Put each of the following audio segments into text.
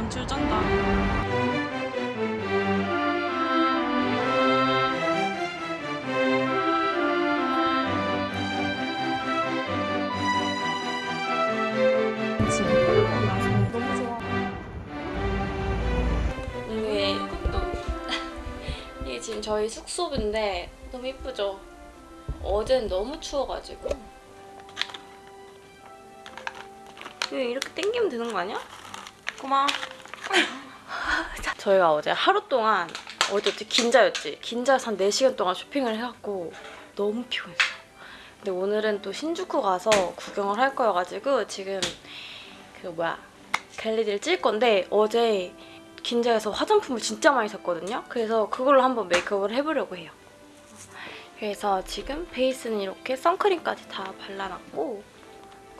연출 쩐다. 지금. 이게 이게 저희 숙소인데 너무 이쁘죠? 어제는 너무 추워가지고 이렇게 당기면 되는 거 아니야? 고마워 자, 저희가 어제 하루 동안 어제였지? 긴자였지? 긴자에서 한 4시간 동안 쇼핑을 해갖고 너무 피곤했어요 근데 오늘은 또 신주쿠 가서 구경을 할 거여가지고 지금 그 뭐야 갤리디를 찔 건데 어제 긴자에서 화장품을 진짜 많이 샀거든요. 그래서 그걸로 한번 메이크업을 해보려고 해요. 그래서 지금 베이스는 이렇게 선크림까지 다 발라놨고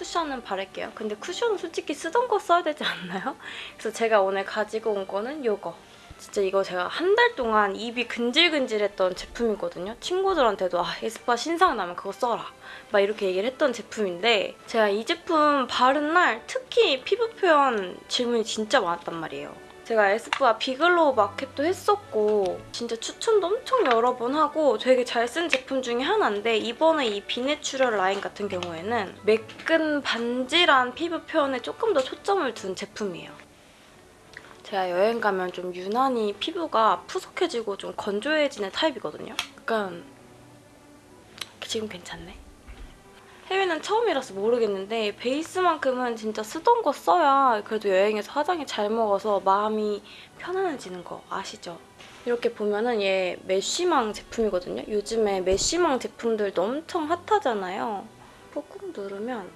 쿠션은 바를게요. 근데 쿠션은 솔직히 쓰던 거 써야 되지 않나요? 그래서 제가 오늘 가지고 온 거는 이거. 진짜 이거 제가 한 달 동안 입이 근질근질했던 제품이거든요. 친구들한테도 아 에스쁘아 신상 나면 그거 써라. 막 이렇게 얘기를 했던 제품인데 제가 이 제품 바른 날 특히 피부 표현 질문이 진짜 많았단 말이에요. 제가 에스쁘아 비글로우 마켓도 했었고 진짜 추천도 엄청 여러 번 하고 되게 잘 쓴 제품 중에 하나인데 이번에 이 비내추럴 라인 같은 경우에는 매끈 반질한 피부 표현에 조금 더 초점을 둔 제품이에요. 제가 여행 가면 좀 유난히 피부가 푸석해지고 좀 건조해지는 타입이거든요. 약간 지금 괜찮네. 해외는 처음이라서 모르겠는데 베이스만큼은 진짜 쓰던 거 써야 그래도 여행에서 화장이 잘 먹어서 마음이 편안해지는 거 아시죠? 이렇게 보면은 얘 메쉬망 제품이거든요. 요즘에 메쉬망 제품들도 엄청 핫하잖아요. 꾹꾹 누르면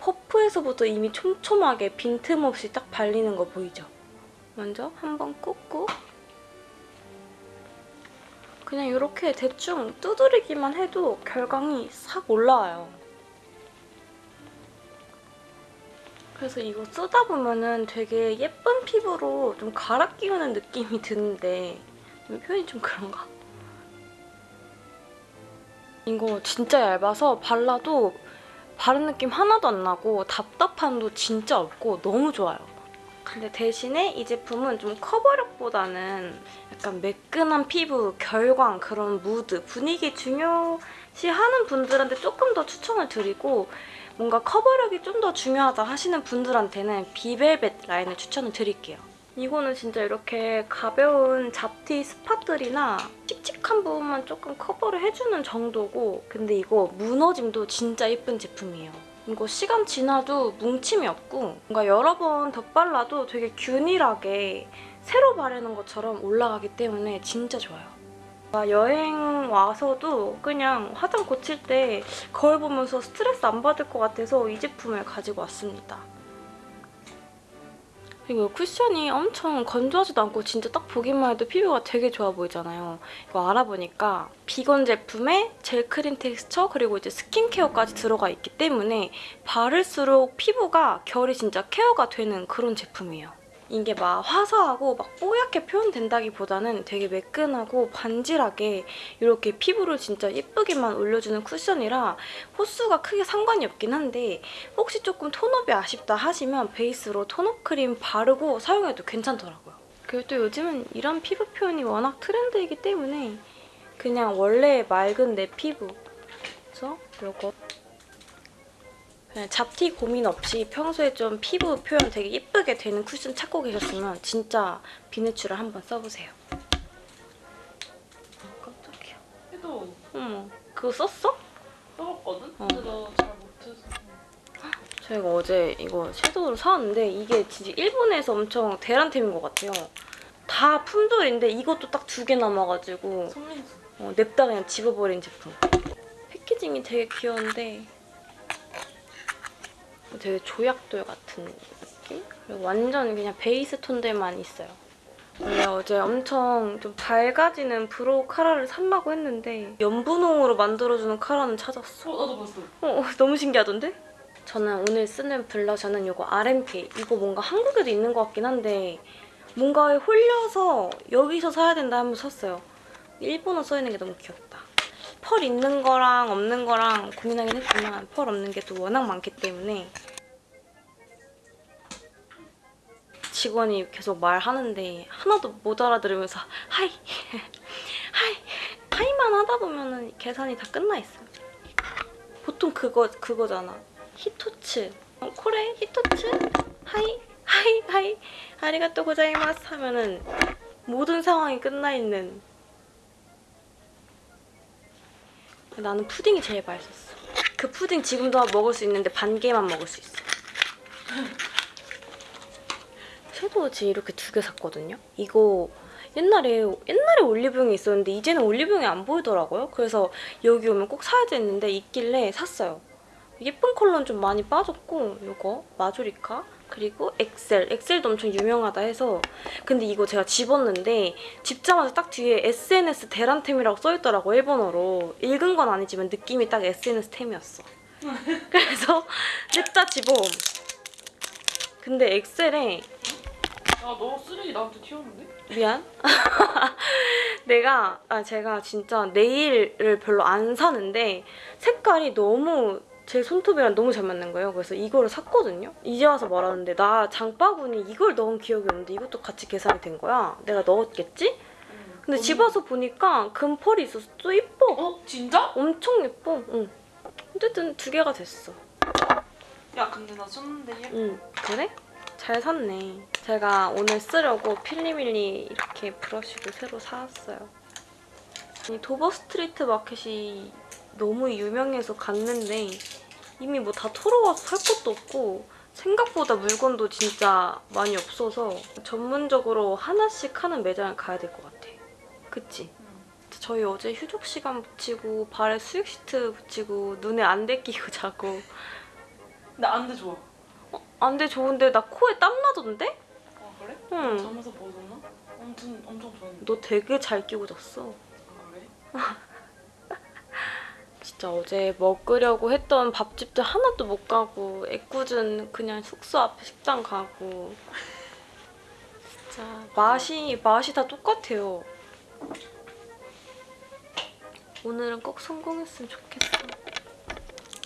퍼프에서부터 이미 촘촘하게 빈틈없이 딱 발리는 거 보이죠? 먼저 한번 꾹꾹 그냥 이렇게 대충 두드리기만 해도 결광이 싹 올라와요. 그래서 이거 쓰다 보면은 되게 예쁜 피부로 좀 갈아 끼우는 느낌이 드는데 표현이 좀 그런가? 이거 진짜 얇아서 발라도 바른 느낌 하나도 안 나고 답답함도 진짜 없고 너무 좋아요. 근데 대신에 이 제품은 좀 커버력보다는 약간 매끈한 피부, 결광, 그런 무드, 분위기 중요시하는 분들한테 조금 더 추천을 드리고 뭔가 커버력이 좀 더 중요하다 하시는 분들한테는 비벨벳 라인을 추천을 드릴게요. 이거는 진짜 이렇게 가벼운 잡티 spot들이나 칙칙한 부분만 조금 커버를 해주는 정도고 근데 이거 무너짐도 진짜 예쁜 제품이에요. 이거 시간 지나도 뭉침이 없고 뭔가 여러 번 덧발라도 되게 균일하게 새로 바르는 것처럼 올라가기 때문에 진짜 좋아요. 아, 여행 와서도 그냥 화장 고칠 때 거울 보면서 스트레스 안 받을 것 같아서 이 제품을 가지고 왔습니다. 그리고 쿠션이 엄청 건조하지도 않고 진짜 딱 보기만 해도 피부가 되게 좋아 보이잖아요. 이거 알아보니까 비건 제품에 젤 크림 텍스처 그리고 이제 스킨케어까지 들어가 있기 때문에 바를수록 피부가 결이 진짜 케어가 되는 그런 제품이에요. 이게 막 화사하고 막 뽀얗게 표현된다기보다는 되게 매끈하고 반질하게 이렇게 피부를 진짜 예쁘게만 올려주는 쿠션이라 호수가 크게 상관이 없긴 한데 혹시 조금 tone up이 아쉽다 하시면 베이스로 tone up 크림 바르고 사용해도 괜찮더라고요. 그리고 또 요즘은 이런 피부 표현이 워낙 트렌드이기 때문에 그냥 원래 맑은 내 피부 그래서 이거 그냥 잡티 고민 없이 평소에 좀 피부 표현 되게 예쁘게 되는 쿠션 찾고 계셨으면 진짜 비누추를 한번 써보세요. 어, 깜짝이야. 해도 어머, 그거 썼어? 써봤거든? 어. 근데 나잘 못해서. 저희가 어제 이거 섀도우를 사왔는데 이게 진짜 일본에서 엄청 대란템인 것 같아요. 다 품절인데 이것도 딱 두 개 남아가지고. 어, 냅다 그냥 집어버린 제품. packaging이 되게 귀여운데 되게 조약돌 같은 느낌? 그리고 완전 그냥 베이스 톤들만 있어요. 원래 어제 엄청 좀 밝아지는 brow 카라를 살라고 했는데 연분홍으로 만들어주는 카라는 찾았어. 어, 나도 봤어. 어, 너무 신기하던데? 저는 오늘 쓰는 블러셔는 이거 RMK. 이거 뭔가 한국에도 있는 것 같긴 한데 뭔가에 홀려서 여기서 사야 된다 하면서 샀어요. 일본어 써있는 게 너무 귀엽다. 펄 있는 거랑 없는 거랑 고민하긴 했지만 펄 없는 게 또 워낙 많기 때문에 직원이 계속 말하는데 하나도 못 알아들으면서 하이 하이 하이만 하다 보면은 계산이 다 끝나 있어요. 보통 그거 그거잖아. ひとつ 어, これ ひとつ はい はい はい ありがとう ございます 하면은 모든 상황이 끝나 있는. 나는 푸딩이 제일 맛있었어. 그 푸딩 지금도 먹을 수 있는데 반 개만 먹을 수 있어. 섀도우 지 이렇게 두 개 샀거든요. 이거 옛날에 옛날에 올리브영에 있었는데 이제는 올리브영에 안 보이더라고요. 그래서 여기 오면 꼭 사야지 했는데 있길래 샀어요. 예쁜 컬러는 좀 많이 빠졌고 이거 마조리카 그리고 엑셀 엑셀도 엄청 유명하다 해서 근데 이거 제가 집었는데 집자마자 딱 뒤에 SNS 대란템이라고 써있더라고 일본어로 읽은 건 아니지만 느낌이 딱 SNS 템이었어. 그래서 냅다 집어옴. 근데 엑셀에 야너 쓰레기 나한테 튀었는데? 미안. 내가 아 제가 진짜 네일을 별로 안 사는데 색깔이 너무 제 손톱이랑 너무 잘 맞는 거예요. 그래서 이거를 샀거든요. 이제 와서 말하는데 나 장바구니 이걸 넣은 기억이 없는데 이것도 같이 계산이 된 거야. 내가 넣었겠지? 근데 집 와서 보니까 금펄이 있어서 또 이뻐. 어? 진짜? 엄청 예뻐. 응. 어쨌든 두 개가 됐어. 야 근데 나 썼는데 얘 응. 그래? 잘 샀네. 제가 오늘 쓰려고 필리밀리 이렇게 브러쉬를 새로 사왔어요. 이 도버 스트리트 마켓이 너무 유명해서 갔는데 이미 뭐 다 털어와서 살 것도 없고 생각보다 물건도 진짜 많이 없어서 전문적으로 하나씩 하는 매장을 가야 될 것 같아. 그치? 저희 어제 휴족 시간 붙이고 발에 휴족 시트 붙이고 눈에 안대 끼고 자고 나 안돼 좋아 안돼 좋은데 나 코에 땀 나던데? 아 그래? 응. 잠에서 벗었나? 엄청 엄청 좋았는데 너 되게 잘 끼고 잤어. 아 그래? 진짜 어제 먹으려고 했던 밥집도 하나도 못 가고 애꿎은 그냥 숙소 앞에 식당 가고 진짜 맛이 맛이 다 똑같아요. 오늘은 꼭 성공했으면 좋겠어.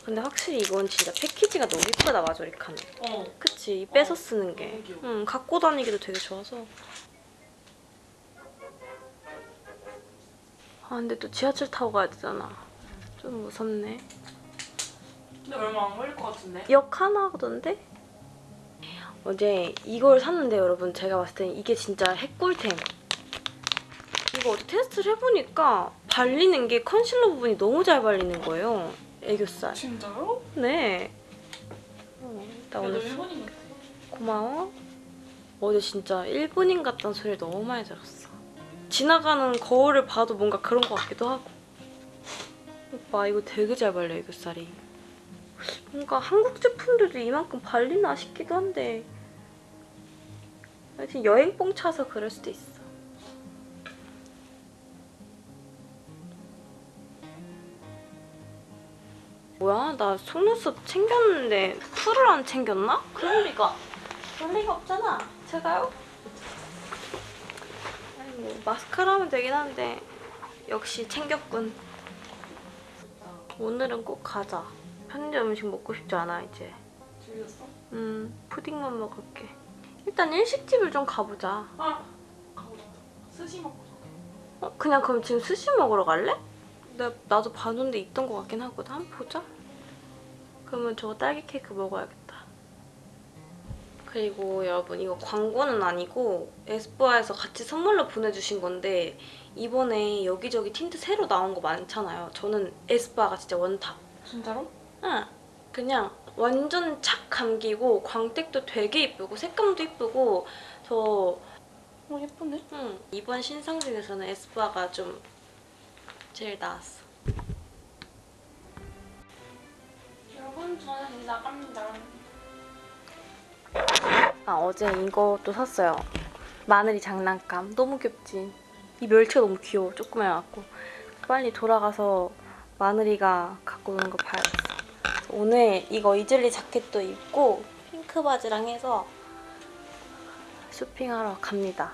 근데 확실히 이건 진짜 패키지가 너무 예쁘다 마조리카는. 어 그치? 이 빼서 쓰는 게. 응, 갖고 다니기도 되게 좋아서. 아, 근데 또 지하철 타고 가야 되잖아. 좀 무섭네. 근데 얼마 안 걸릴 것 같은데? 역 하나 하던데? 어제 이걸 샀는데 여러분 제가 봤을 땐 이게 진짜 핵꿀템. 이거 어제 테스트를 해보니까 발리는 게 컨실러 부분이 너무 잘 발리는 거예요. 애교살. 진짜요? 네. 어, 나 오늘 일본인 같아 고마워. 어제 진짜 일본인 같다는 소리를 너무 많이 들었어. 지나가는 거울을 봐도 뭔가 그런 것 같기도 하고. 오빠 이거 되게 잘 발려 애교살이. 뭔가 한국 제품들도 이만큼 발리나 싶기도 한데 하여튼 여행뽕 차서 그럴 수도 있어. 뭐야? 나 속눈썹 챙겼는데 풀을 안 챙겼나? 그럴 리가. 그럴 리가 없잖아. 제가요? 아니 뭐 마스카라 하면 되긴 한데 역시 챙겼군. 오늘은 꼭 가자. 편의점 음식 먹고 싶지 않아 이제. 즐겼어? 음 푸딩만 먹을게. 일단 일식집을 좀 가보자. 아 가보자 스시 먹고 자 어, 그냥 그럼 지금 스시 먹으러 갈래? 나, 나도 봐놓은데 있던 것 같긴 하거든. 한번 보자. 그러면 저거 딸기 케이크 먹어야겠다. 그리고 여러분 이거 광고는 아니고 에스쁘아에서 같이 선물로 보내주신 건데 이번에 여기저기 틴트 새로 나온 거 많잖아요. 저는 에스쁘아가 진짜 원탑. 진짜로? 응. 그냥 완전 착 감기고 광택도 되게 이쁘고 색감도 이쁘고 저 어 예쁜데? 응. 이번 신상 중에서는 에스쁘아가 좀 제일 나았어. 여러분 저는 나갑니다 아 어제 이것도 샀어요. 마늘이 장난감. 너무 귀엽지? 이 멸치가 너무 귀여워. 조그매갖고. 빨리 돌아가서 마늘이가 갖고 오는 거 봐야겠어. 오늘 이거 이즐리 자켓도 입고 핑크 바지랑 해서 쇼핑하러 갑니다.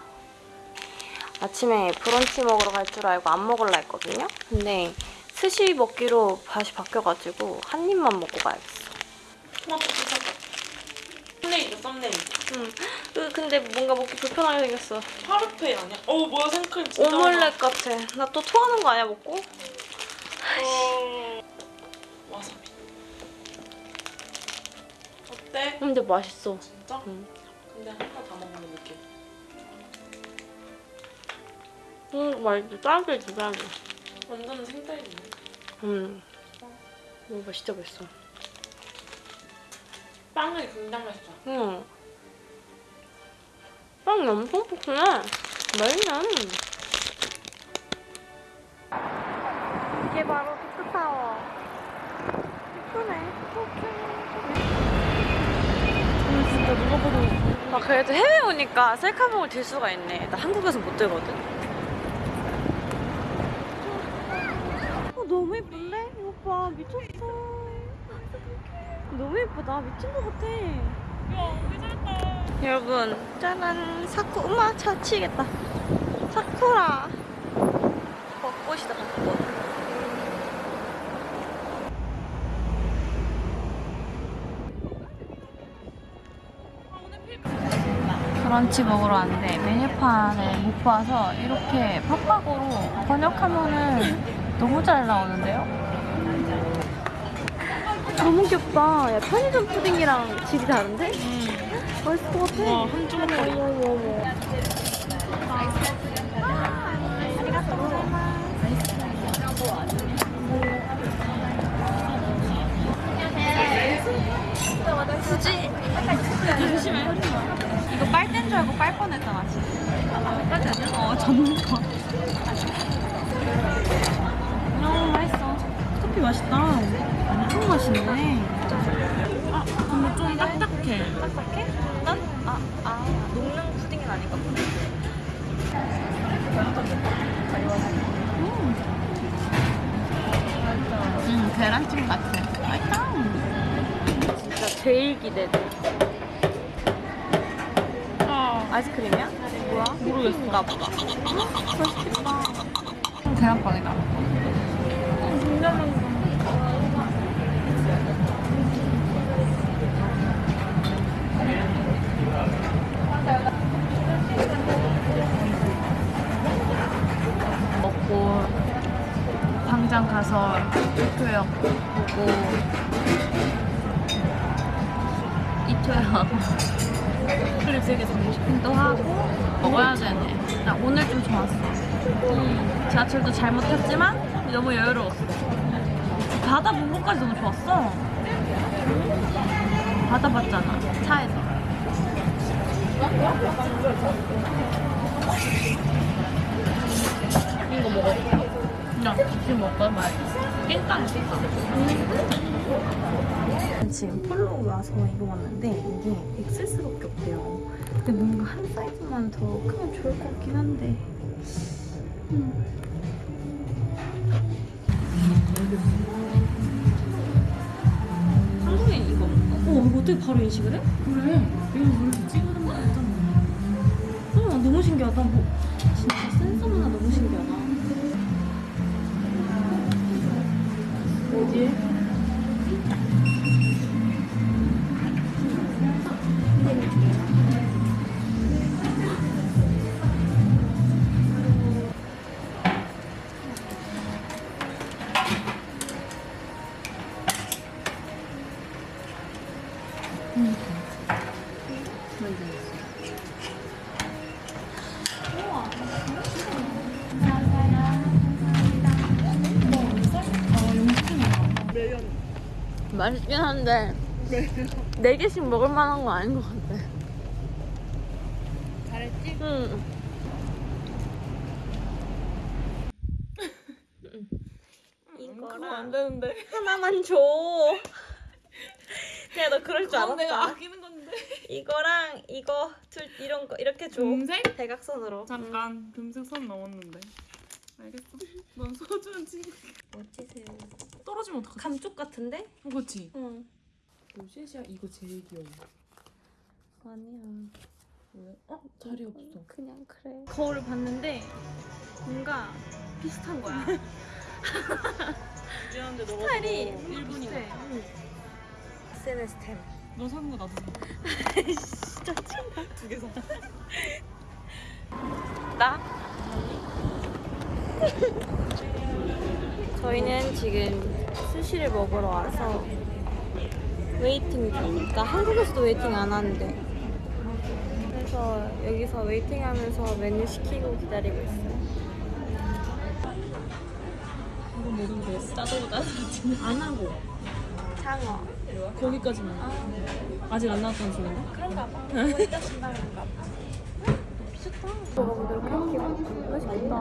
아침에 브런치 먹으러 갈 줄 알고 안 먹을라 했거든요. 근데 스시 먹기로 다시 바뀌어가지고 한 입만 먹고 가야겠어. 썸네일이다 썸네일. 응. 그, 근데 뭔가 먹기 불편하게 생겼어. 파르페 아니야? 어 뭐야 생크림 진짜 오믈렛 같아. 나 또 토하는 거 아니야, 먹고? 많아. 와사비. 어때? 근데 맛있어. 진짜? 응. 근데 하나 다 먹는 느낌. 응, 맛있어. 딸기지, 딸기. 완전 생딸기네. 응. 이거 진짜 맛있어. 빵이 굉장히 맛있어. 응. 빵이 엄청 푸짐해. 맛있네. 이게 바로 피크타워. 예쁘네. 오늘 진짜 누가 봐도 아, 그래도 해외 오니까 셀카봉을 들 수가 있네. 나 한국에서 못 들거든. 어, 너무 예쁜데? 이거 봐 미쳤어. 미친 것 같아. 여러분, 짜란. 사쿠, 엄마 차 치겠다. 사쿠라. 벚꽃이다, 벚꽃. 브런치 먹으러 왔는데 메뉴판을 못 봐서 이렇게 팝팝으로 번역하면은 너무 잘 나오는데요? 너무 귀엽다. 야, 편의점 푸딩이랑 질이 다른데? 맛있을 것 같아. 와, 한 조각 어머, 어머, 어머. 굳이? 조심해. 이거 빨대인 줄 알고 빨 뻔했잖아 지금. 빨대 아니야? 어 전문가. 너무 맛있어. 커피 맛있다. 엄청 맛있네. 아 근데 좀 딱딱해. 딱딱해? 난? 아, 아, 녹는 푸딩은 아닌가 보네. 음 계란찜 같아. 맛있다. 진짜 제일 기대돼. 아이스크림이야? 뭐야? 모르겠어. 나 봐봐. 계란빵이다. 먹고 당장 가서 이토역 보고 이토역 클립색에서 쇼핑도 하고 먹어야 되네. 나 오늘 좀 좋았어. 지하철도 잘못 탔지만 너무 여유로웠어. 바다 본 것까지 너무 좋았어. 바다 봤잖아 차에서. 이거 먹어. 야, 지금 먹을 말. 깽깡 깽깡. 지금 폴로 와서 입어봤는데 이게 XS밖에 없대요. 근데 뭔가 한 사이즈만 더 크면 좋을 것 같긴 한데. 한국인 이거. 어, 이거 어떻게 바로 인식을 해? 그래. 이거 원래 찍어놓은 거 알잖아. 어, 너무 신기하다. 뭐, 진짜 센서만 너무 신기하다. 어디에? 맛있긴 한데 네 개씩 먹을 만한 거 아닌 것 같아. 잘했지? 응. 그거 안 되는데. 하나만 줘. 그냥 너 그럴 줄 알았다. 내가 아끼는. 이거랑 이거 둘 이런 거 이렇게 줘. 금색? 대각선으로. 잠깐 금색 선 넘었는데. 알겠어. 넌 소주는 친구. 멋지세요. 떨어지면 어떡하지? 감쪽 같은데? 어, 그치? 응. 로제시아 이거 제일 귀여워. 아니야. 왜? 어? 자리 없어. 그냥 그래. 거울을 봤는데 뭔가 비슷한 거야. 미안한데 너가 스타일이. 거야. SNS 템. 너 사는 거 나도 사. 진짜 두개 사. 나? 저희는 지금 스시를 먹으러 와서 waiting 중. 나 한국에서도 waiting 안 하는데. 그래서 여기서 waiting 하면서 메뉴 시키고 기다리고 있어요. 이거 먹으면 돼. 짜도 짜도 안 하고 장어. 거기까지만. 아직 안 나왔다는 소리인가? 그런가 봐. 준다는 건가 봐. 미쳤다. 먹어보도록 할게요. 맛있겠다.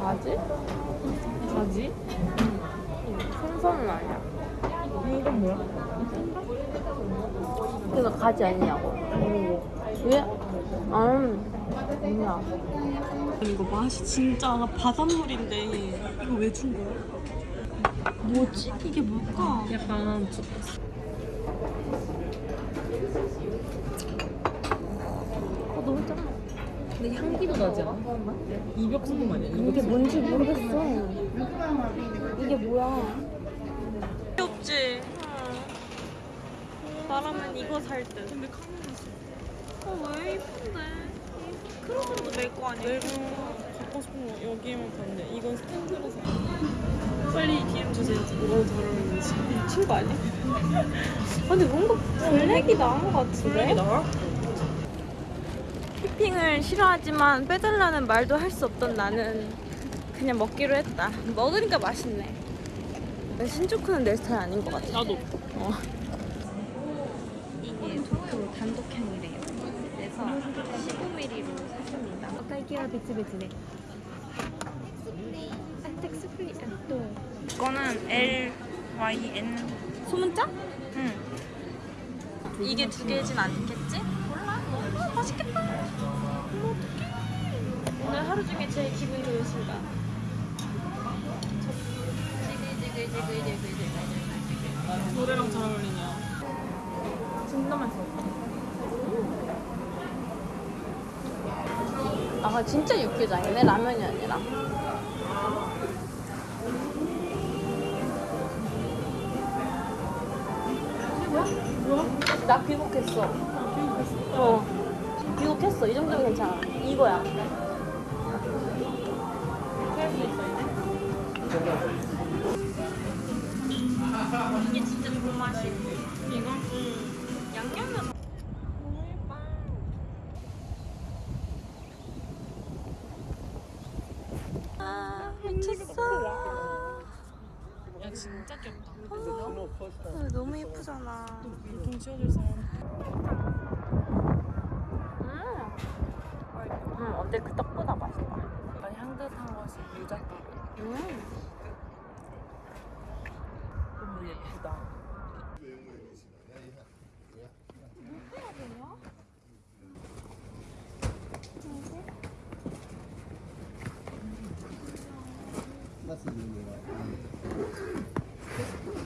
가지? 가지? 생선은 아니야. 이건 뭐야? 그래서 가지 아니냐고. 왜? 음, 아니야. 이거 맛이 진짜 바닷물인데 이거 왜 준 거야? 뭐지? 이게 뭘까? 약간 저- 어, 너무. 근데 향기도 나지 않아? 이벽 소금 아니야? 이게 뭔지 모르겠어. 이게 뭐야? 귀엽지? 나라면 이거 살 듯. 근데 카메라 써. 어, 왜 이쁜데? 크로스도 멜거 아니야? 내가 갖고 싶은 거 여기에만 봤는데 이건 스탠드라서. 빨리 DM 주세요. 뭐가 잘 어울리는지. 미친 거 아니야? 근데 뭔가 블랙이 나은 것 같은데? 블랙이 나와? 휘핑을 싫어하지만 빼달라는 말도 할 수 없던 나는 그냥 먹기로 했다. 먹으니까 맛있네. 신조쿠는 내 스타일 아닌 것 같아. 나도. 어. 단독형이래요. 그래서 15mm로 샀습니다. 딸기와 비치비치네 텍스프리 또. 이거는 LYN 소문자? 응. 이게 두 개진 않겠지? 몰라. 아, 맛있겠다. 어떡해. 오늘 하루 중에 제일 기분 좋은 순간 지글지글지글지글지글. 노래랑 잘 어울리냐 진짜 맛있어. 아 진짜 육개장 이네 라면이 아니라. 나 귀국했어. 어. 귀국했어. 이 정도면 괜찮아. 이거야. 이게 진짜 좋은 맛이. 이거? 응. 양념면 미쳤어. 야 진짜 귀엽다. 아, 너무 예쁘잖아. 보통 치워줄 사람. 음. 음 어때 그 떡보다 맛있다. 약간 향긋한 것이 유자떡. 음. 너무 예쁘다.